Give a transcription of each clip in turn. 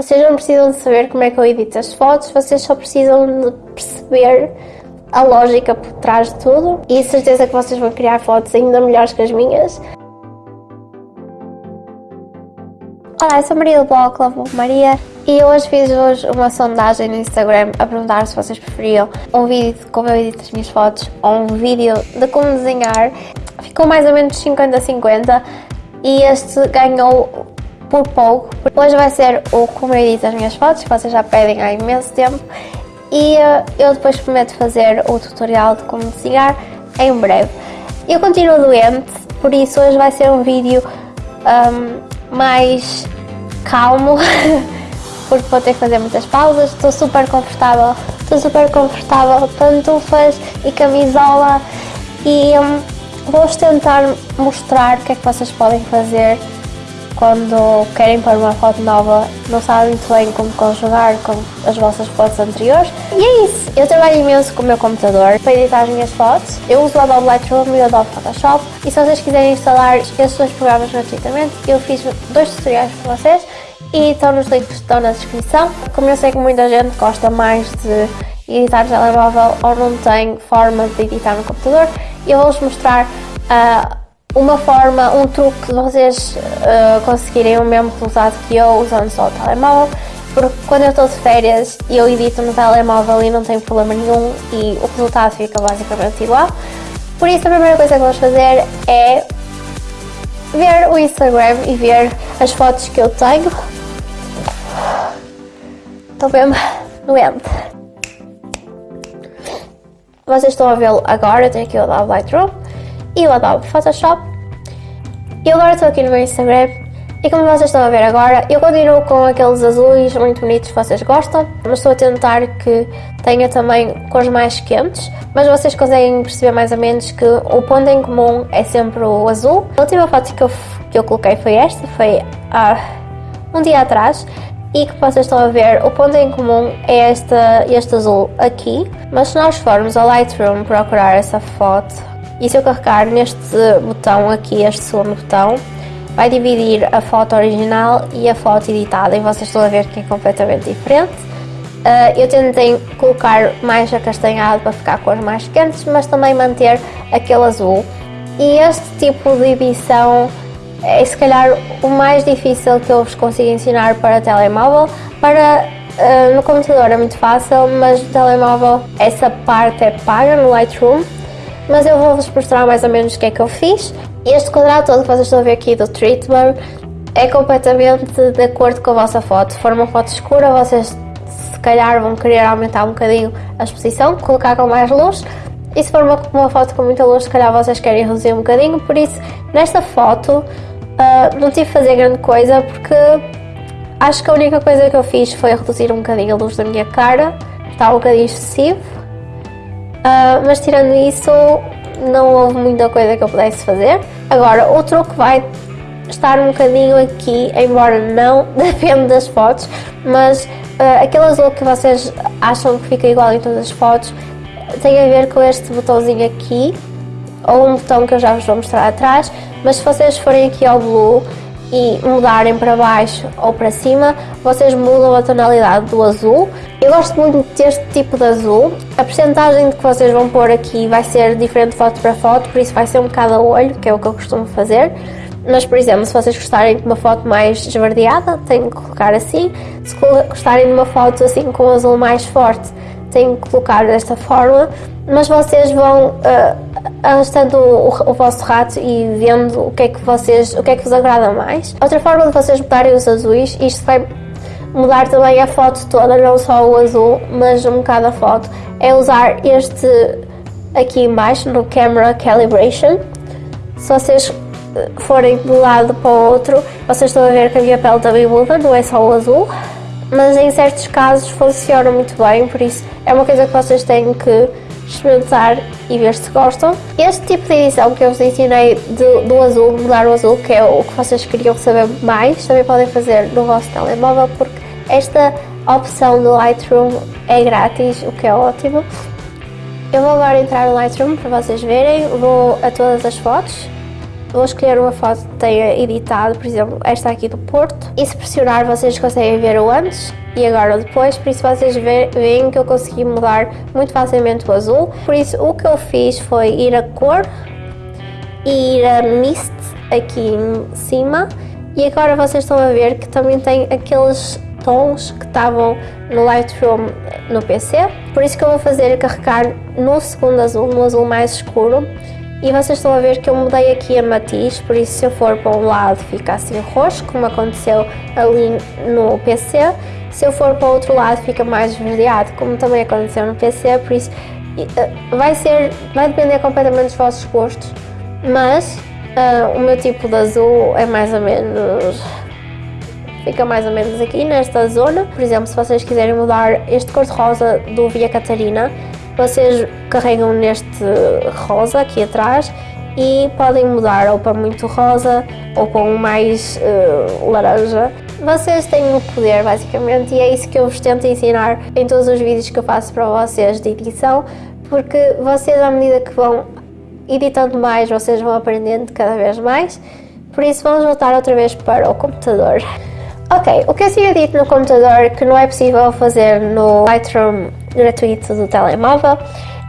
Vocês não precisam de saber como é que eu edito as fotos, vocês só precisam de perceber a lógica por trás de tudo e certeza que vocês vão criar fotos ainda melhores que as minhas. Olá, eu sou Maria do blog Lavo Maria e hoje fiz hoje uma sondagem no Instagram a perguntar se vocês preferiam um vídeo de como eu edito as minhas fotos ou um vídeo de como desenhar. Ficou mais ou menos 50-50 e este ganhou por pouco. Hoje vai ser o como eu edito as minhas fotos, que vocês já pedem há imenso tempo. E uh, eu depois prometo fazer o tutorial de como desenhar em breve. Eu continuo doente, por isso hoje vai ser um vídeo um, mais calmo, porque vou ter que fazer muitas pausas, estou super confortável, estou super confortável, pantufas e camisola e um, vou-vos tentar mostrar o que é que vocês podem fazer quando querem pôr uma foto nova, não sabem muito bem como conjugar com as vossas fotos anteriores. E é isso, eu trabalho imenso com o meu computador para editar as minhas fotos. Eu uso o Adobe Lightroom e o Adobe Photoshop e se vocês quiserem instalar esses dois programas gratuitamente, eu fiz dois tutoriais para vocês e estão nos links que estão na descrição. Como eu sei que muita gente gosta mais de editar no telemóvel ou não tem forma de editar no computador, eu vou-vos mostrar uh, uma forma, um truque de vocês uh, conseguirem o mesmo resultado que eu usando só o telemóvel, porque quando eu estou de férias eu edito no telemóvel e não tenho problema nenhum e o resultado fica basicamente igual. Por isso a primeira coisa que vamos fazer é ver o Instagram e ver as fotos que eu tenho. Estou mesmo doente. Vocês estão a vê-lo agora, eu tenho aqui o Lightroom e o Adobe Photoshop. E agora estou aqui no meu Instagram. E como vocês estão a ver agora, eu continuo com aqueles azuis muito bonitos que vocês gostam, mas estou a tentar que tenha também cores mais quentes, mas vocês conseguem perceber mais ou menos que o ponto em comum é sempre o azul. A última foto que eu, que eu coloquei foi esta, foi há um dia atrás, e que vocês estão a ver, o ponto em comum é este, este azul aqui, mas se nós formos ao Lightroom procurar essa foto, e se eu carregar neste botão aqui, este segundo botão, vai dividir a foto original e a foto editada e vocês estão a ver que é completamente diferente. Uh, eu tentei colocar mais acastanhado para ficar cores mais quentes, mas também manter aquele azul. E este tipo de edição é se calhar o mais difícil que eu vos consigo ensinar para telemóvel. Para uh, no computador é muito fácil, mas no telemóvel essa parte é paga no Lightroom mas eu vou-vos mostrar mais ou menos o que é que eu fiz. Este quadrado todo que vocês estão a ver aqui do Treatment é completamente de acordo com a vossa foto. Se for uma foto escura, vocês se calhar vão querer aumentar um bocadinho a exposição, colocar com mais luz. E se for uma, uma foto com muita luz, se calhar vocês querem reduzir um bocadinho. Por isso, nesta foto, uh, não tive que fazer grande coisa, porque acho que a única coisa que eu fiz foi reduzir um bocadinho a luz da minha cara. Está um bocadinho excessivo Uh, mas tirando isso, não houve muita coisa que eu pudesse fazer. Agora, o truque vai estar um bocadinho aqui, embora não depende das fotos, mas uh, aquele azul que vocês acham que fica igual em todas as fotos tem a ver com este botãozinho aqui, ou um botão que eu já vos vou mostrar atrás, mas se vocês forem aqui ao blue e mudarem para baixo ou para cima, vocês mudam a tonalidade do azul. Eu gosto muito deste tipo de azul. A percentagem que vocês vão pôr aqui vai ser diferente foto para foto, por isso vai ser um bocado a olho, que é o que eu costumo fazer. Mas, por exemplo, se vocês gostarem de uma foto mais esverdeada, têm que colocar assim. Se gostarem de uma foto assim com azul mais forte, têm que colocar desta forma. Mas vocês vão uh, arrastando o, o, vosso rato e vendo o que é que vocês, o que é que vos agrada mais. Outra forma de vocês mudarem os azuis, isto vai mudar também a foto toda, não só o azul, mas um bocado a foto, é usar este aqui embaixo no Camera Calibration. Se vocês eh, forem de um lado para o outro, vocês estão a ver que a minha pele também muda, não é só o azul. Mas em certos casos funciona muito bem, por isso é uma coisa que vocês têm que experimentar e ver se gostam. Este tipo de edição que eu vos ensinei do, do azul, mudar o azul, que é o que vocês queriam saber mais, também podem fazer no vosso telemóvel, porque esta opção do Lightroom é grátis, o que é ótimo. Eu vou agora entrar no Lightroom para vocês verem, vou a todas as fotos vou escolher uma foto que tenha editado, por exemplo, esta aqui do Porto. E se pressionar, vocês conseguem ver o antes e agora o depois. Por isso, vocês veem que eu consegui mudar muito facilmente o azul. Por isso, o que eu fiz foi ir a cor e ir a mist aqui em cima. E agora vocês estão a ver que também tem aqueles tons que estavam no Lightroom no PC. Por isso que eu vou fazer carregar no segundo azul, no azul mais escuro. E vocês estão a ver que eu mudei aqui a matiz, por isso se eu for para um lado fica assim roxo, como aconteceu ali no PC. Se eu for para o outro lado fica mais esverdeado, como também aconteceu no PC, por isso eh, vai ser, vai depender completamente dos vossos gostos. Mas uh, o meu tipo de azul é mais ou menos fica mais ou menos aqui nesta zona. Por exemplo, se vocês quiserem mudar este cor-de-rosa do Via Catarina, vocês carregam neste rosa aqui atrás e podem mudar ou para muito rosa ou para um mais uh, laranja. Vocês têm o poder basicamente e é isso que eu vos tento ensinar em todos os vídeos que eu faço para vocês de edição, porque vocês à medida que vão editando mais, vocês vão aprendendo cada vez mais. Por isso vamos voltar outra vez para o computador. Ok, o que eu tinha dito no computador que não é possível fazer no Lightroom gratuito do telemóvel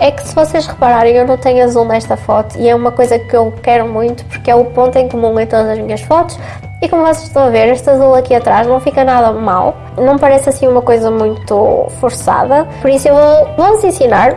é que se vocês repararem eu não tenho azul nesta foto e é uma coisa que eu quero muito porque é o ponto em comum em todas as minhas fotos e como vocês estão a ver, este azul aqui atrás não fica nada mal, não parece assim uma coisa muito forçada, por isso eu vou, vou-vos ensinar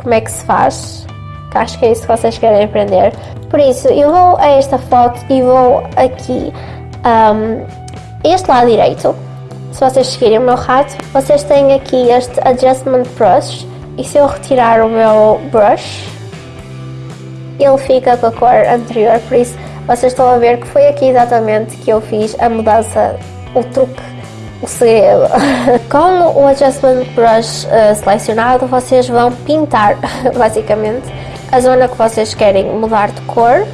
como é que se faz, que acho que é isso que vocês querem aprender. Por isso, eu vou a esta foto e vou aqui um, este lado direito, se vocês seguirem o meu rato, vocês têm aqui este Adjustment Brush. E se eu retirar o meu brush, ele fica com a cor anterior, por isso vocês estão a ver que foi aqui exatamente que eu fiz a mudança, o truque, o segredo. com o Adjustment Brush uh, selecionado, vocês vão pintar, basicamente, a zona que vocês querem mudar de cor.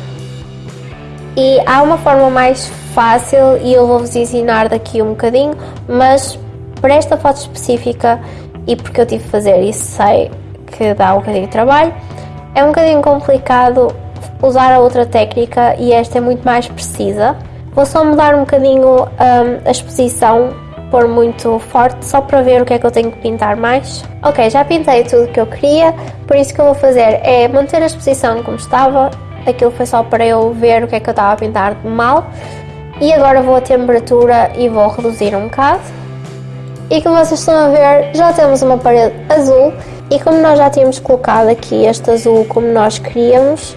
E há uma forma mais fácil e eu vou-vos ensinar daqui um bocadinho, mas para esta foto específica e porque eu tive de fazer isso sei que dá um bocadinho de trabalho, é um bocadinho complicado usar a outra técnica e esta é muito mais precisa. Vou só mudar um bocadinho um, a exposição, pôr muito forte, só para ver o que é que eu tenho que pintar mais. Ok, já pintei tudo que eu queria, por isso que eu vou fazer é manter a exposição como estava, aquilo foi só para eu ver o que é que eu estava a pintar de mal. E agora vou a temperatura e vou reduzir um bocado. E como vocês estão a ver, já temos uma parede azul. E como nós já tínhamos colocado aqui este azul como nós queríamos,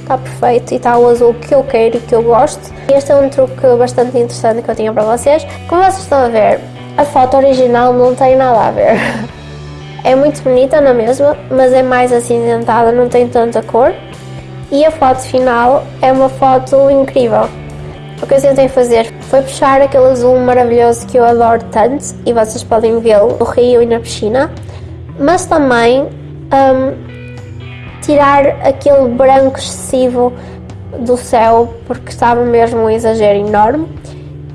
está perfeito e está o azul que eu quero e que eu gosto. Este é um truque bastante interessante que eu tinha para vocês. Como vocês estão a ver, a foto original não tem nada a ver. É muito bonita na mesma, mas é mais acinzentada, não tem tanta cor. E a foto final é uma foto incrível. O que eu tentei fazer foi puxar aquele azul maravilhoso que eu adoro tanto e vocês podem vê-lo no rio e na piscina, mas também um, tirar aquele branco excessivo do céu porque estava mesmo um exagero enorme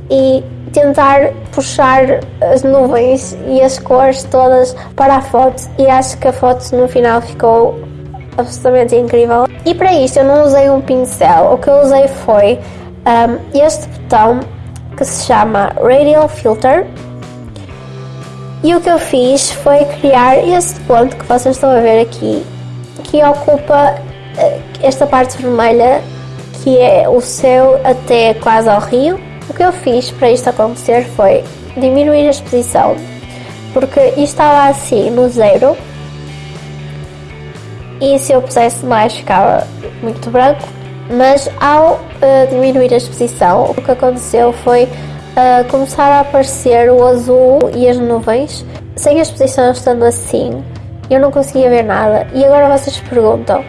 e tentar puxar as nuvens e as cores todas para a foto e acho que a foto no final ficou absolutamente incrível. E para isto eu não usei um pincel, o que eu usei foi um, este botão que se chama Radial Filter. E o que eu fiz foi criar este ponto que vocês estão a ver aqui que ocupa eh, esta parte vermelha que é o céu até quase ao rio. O que eu fiz para isto acontecer foi diminuir a exposição porque isto estava assim no zero. E se eu pusesse mais ficava muito branco mas ao uh, diminuir a exposição, o que aconteceu foi uh, começar a aparecer o azul e as nuvens, sem a exposição estando assim, eu não conseguia ver nada. E agora vocês perguntam,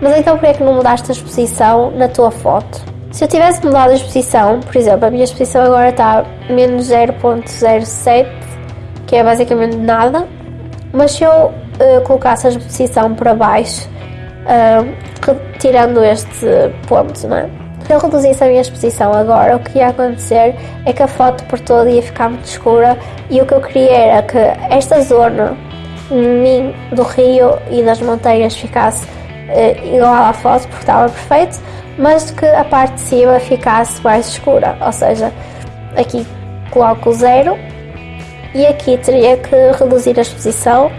mas então por que não mudaste a exposição na tua foto? Se eu tivesse mudado a exposição, por exemplo, a minha exposição agora está menos 0.07, que é basicamente nada, mas se eu uh, colocasse a exposição para baixo, uh, tirando este ponto, não é? Se eu reduzisse a minha exposição agora, o que ia acontecer é que a foto por todo ia ficar muito escura e o que eu queria era que esta zona do rio e das montanhas ficasse uh, igual à foto porque estava perfeito, mas que a parte de cima ficasse mais escura, ou seja, aqui coloco zero e aqui teria que reduzir a exposição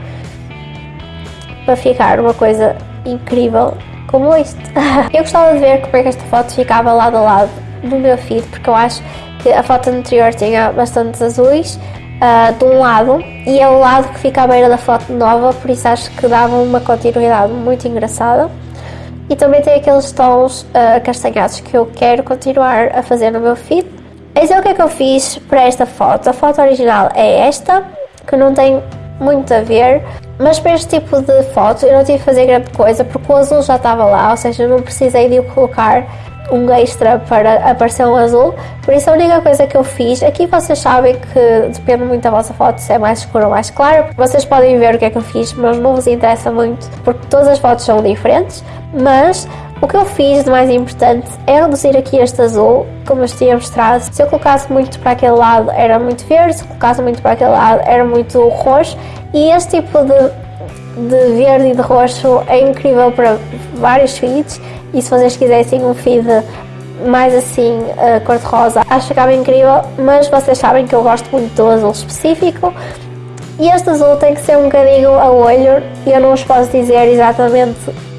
para ficar uma coisa incrível como isto. eu gostava de ver como é que esta foto ficava lado a lado no meu feed, porque eu acho que a foto anterior tinha bastantes azuis uh, de um lado e é o lado que fica à beira da foto nova, por isso acho que dava uma continuidade muito engraçada. E também tem aqueles tons uh, castanhados que eu quero continuar a fazer no meu feed. Esse é o que é que eu fiz para esta foto. A foto original é esta, que não tem muito a ver, mas para este tipo de foto eu não tive que fazer grande coisa porque o azul já estava lá, ou seja, não precisei de colocar um extra para aparecer um azul, por isso a única coisa que eu fiz, aqui vocês sabem que depende muito da vossa foto se é mais escura ou mais clara, vocês podem ver o que é que eu fiz, mas não vos interessa muito porque todas as fotos são diferentes, mas o que eu fiz de mais importante é reduzir aqui este azul, como eu tinha mostrado. Se eu colocasse muito para aquele lado era muito verde, se colocasse muito para aquele lado era muito roxo. E este tipo de, de verde e de roxo é incrível para vários feeds. E se vocês quisessem um feed mais assim uh, cor-de-rosa, acho que ficava incrível, mas vocês sabem que eu gosto muito do azul específico. E este azul tem que ser um bocadinho a olho. E eu não vos posso dizer exatamente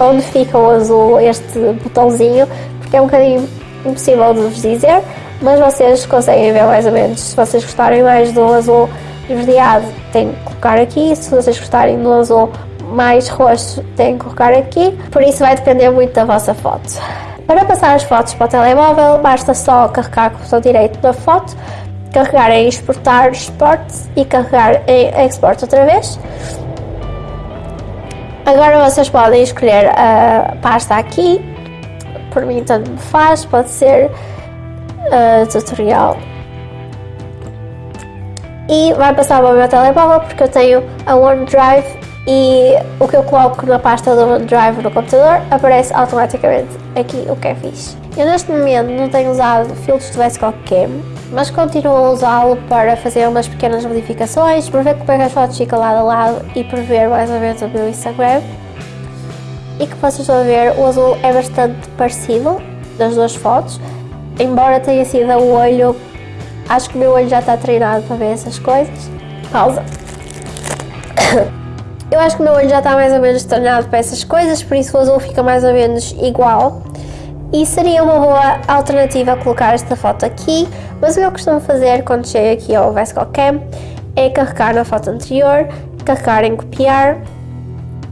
onde fica o azul, este botãozinho, porque é um bocadinho impossível de vos dizer, mas vocês conseguem ver mais ou menos. Se vocês gostarem mais do azul esverdeado, têm que colocar aqui, se vocês gostarem do azul mais roxo, têm que colocar aqui, por isso vai depender muito da vossa foto. Para passar as fotos para o telemóvel, basta só carregar com o botão direito da foto, carregar em exportar export e carregar em export outra vez. Agora vocês podem escolher a pasta aqui, por mim tanto me faz, pode ser uh, tutorial. E vai passar para o meu telemóvel porque eu tenho a OneDrive e o que eu coloco na pasta do OneDrive no computador aparece automaticamente aqui o que é fixe. Eu neste momento não tenho usado filtros do VSCO Cam, mas continuo a usá-lo para fazer umas pequenas modificações, para ver como é que as fotos ficam lado a lado e para ver mais ou menos o meu Instagram. E que vocês estão ver, o azul é bastante parecido das duas fotos, embora tenha sido a olho, acho que o meu olho já está treinado para ver essas coisas. Pausa. Eu acho que o meu olho já está mais ou menos treinado para essas coisas, por isso o azul fica mais ou menos igual. E seria uma boa alternativa colocar esta foto aqui, mas o que eu costumo fazer quando chego aqui ao VSCO Cam é carregar na foto anterior, carregar em copiar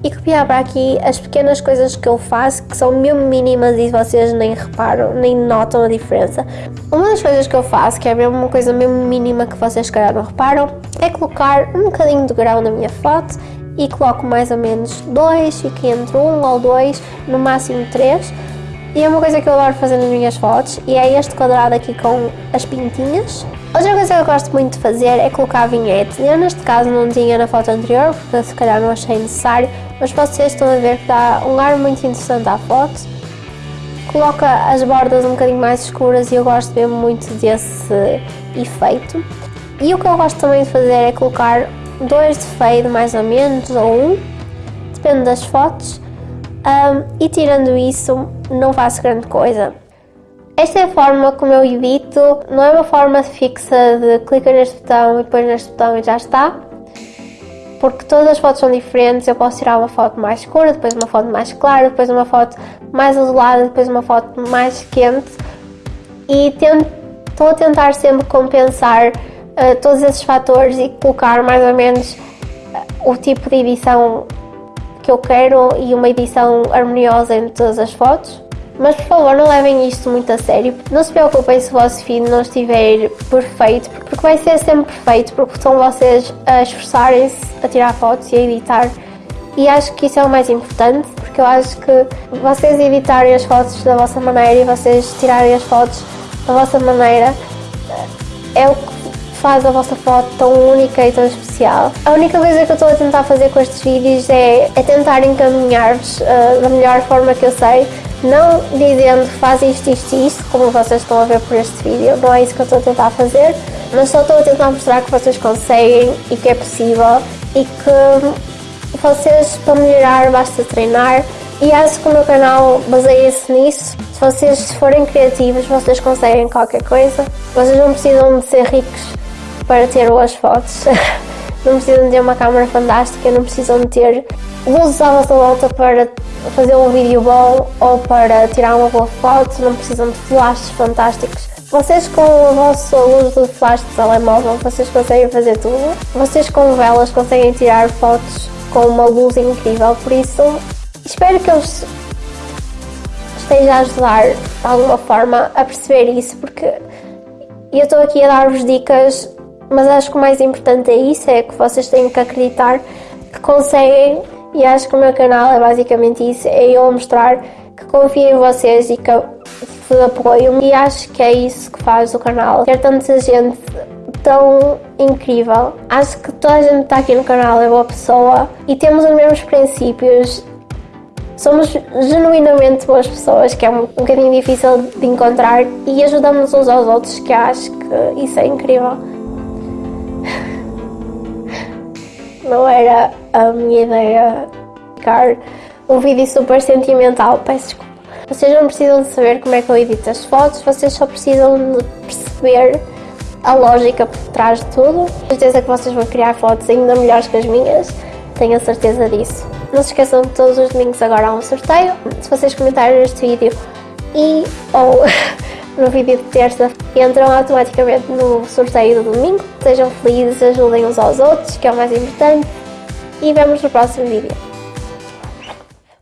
e copiar para aqui as pequenas coisas que eu faço que são mesmo mínimas e vocês nem reparam, nem notam a diferença. Uma das coisas que eu faço, que é mesmo uma coisa mesmo mínima que vocês calhar não reparam, é colocar um bocadinho de grão na minha foto e coloco mais ou menos dois, fico entre um ou dois, no máximo três e é uma coisa que eu adoro fazer nas minhas fotos e é este quadrado aqui com as pintinhas. Outra coisa que eu gosto muito de fazer é colocar vinhete. Eu neste caso não tinha na foto anterior, porque se calhar não achei necessário, mas vocês estão a ver que dá um ar muito interessante à foto. Coloca as bordas um bocadinho mais escuras e eu gosto mesmo muito desse efeito. E o que eu gosto também de fazer é colocar dois de fade mais ou menos, ou um, depende das fotos. Um, e tirando isso, não faço grande coisa. Esta é a forma como eu edito, não é uma forma fixa de clicar neste botão e depois neste botão e já está, porque todas as fotos são diferentes, eu posso tirar uma foto mais escura, depois uma foto mais clara, depois uma foto mais azulada, depois uma foto mais quente e estou a tentar sempre compensar uh, todos esses fatores e colocar mais ou menos uh, o tipo de edição que eu quero e uma edição harmoniosa em todas as fotos. Mas por favor não levem isto muito a sério, não se preocupem se o vosso feed não estiver perfeito, porque vai ser sempre perfeito, porque são vocês a esforçarem-se a tirar fotos e a editar. E acho que isso é o mais importante, porque eu acho que vocês editarem as fotos da vossa maneira e vocês tirarem as fotos da vossa maneira é o que faz a vossa foto tão única e tão especial. A única coisa que eu estou a tentar fazer com estes vídeos é, é tentar encaminhar-vos uh, da melhor forma que eu sei, não dizendo faz isto, isto e isto, como vocês estão a ver por este vídeo, não é isso que eu estou a tentar fazer, mas só estou a tentar mostrar que vocês conseguem e que é possível e que vocês, para melhorar, basta treinar E acho que o meu canal baseia-se nisso. Se vocês forem criativos, vocês conseguem qualquer coisa. Vocês não precisam de ser ricos para ter boas fotos. não precisam de ter uma câmera fantástica, não precisam de ter luzes à vossa volta para fazer um vídeo bom ou para tirar uma boa foto, não precisam de flashes fantásticos. Vocês com a vossa luz de flash de telemóvel, vocês conseguem fazer tudo. Vocês com velas conseguem tirar fotos com uma luz incrível, por isso espero que eu esteja a ajudar de alguma forma a perceber isso, porque eu estou aqui a dar-vos dicas, mas acho que o mais importante é isso, é que vocês têm que acreditar que conseguem e acho que o meu canal é basicamente isso, é eu mostrar que confio em vocês e que vos apoio e acho que é isso que faz o canal. Ter tanta gente tão incrível. Acho que toda a gente que está aqui no canal é boa pessoa e temos os mesmos princípios. Somos genuinamente boas pessoas, que é um, um bocadinho difícil de encontrar, e ajudamos uns aos outros, que acho que isso é incrível. Não era a minha ideia ficar um vídeo super sentimental, peço desculpa. Vocês não precisam de saber como é que eu edito as fotos, vocês só precisam de perceber a lógica por trás de tudo. Tenho certeza que vocês vão criar fotos ainda melhores que as minhas, tenho a certeza disso. Não se esqueçam que todos os domingos agora há um sorteio. Se vocês comentarem neste vídeo e ou no vídeo de terça entram automaticamente no sorteio do domingo. Sejam felizes, ajudem uns aos outros, que é o mais importante. E vemos no próximo vídeo.